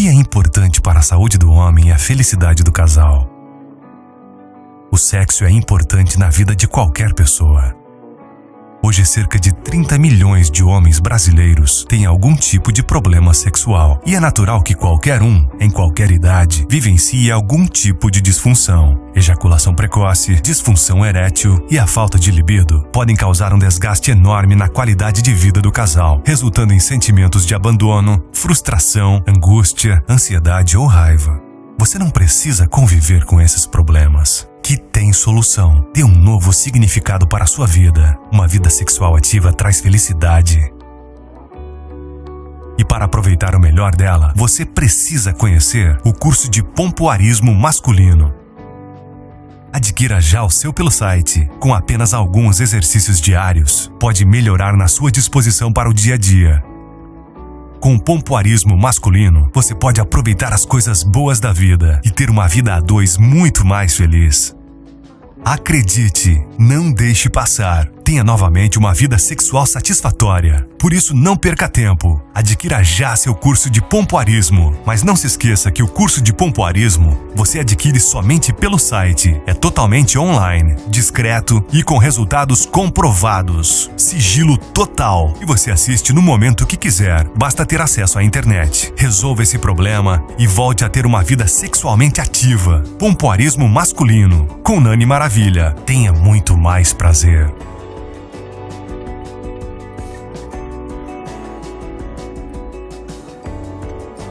que é importante para a saúde do homem e a felicidade do casal? O sexo é importante na vida de qualquer pessoa. Hoje, cerca de 30 milhões de homens brasileiros têm algum tipo de problema sexual, e é natural que qualquer um, em qualquer idade, vivencie algum tipo de disfunção. Ejaculação precoce, disfunção erétil e a falta de libido podem causar um desgaste enorme na qualidade de vida do casal, resultando em sentimentos de abandono, frustração, angústia, ansiedade ou raiva. Você não precisa conviver com esses problemas tem solução. Dê um novo significado para a sua vida. Uma vida sexual ativa traz felicidade. E para aproveitar o melhor dela, você precisa conhecer o curso de pompoarismo masculino. Adquira já o seu pelo site. Com apenas alguns exercícios diários, pode melhorar na sua disposição para o dia a dia. Com o pompoarismo masculino, você pode aproveitar as coisas boas da vida e ter uma vida a dois muito mais feliz. Acredite, não deixe passar. Tenha novamente uma vida sexual satisfatória. Por isso, não perca tempo. Adquira já seu curso de pompoarismo. Mas não se esqueça que o curso de pompoarismo você adquire somente pelo site. É totalmente online, discreto e com resultados comprovados. Sigilo total. E você assiste no momento que quiser. Basta ter acesso à internet. Resolva esse problema e volte a ter uma vida sexualmente ativa. Pompoarismo masculino. Com Nani Maravilha. Tenha muito mais prazer.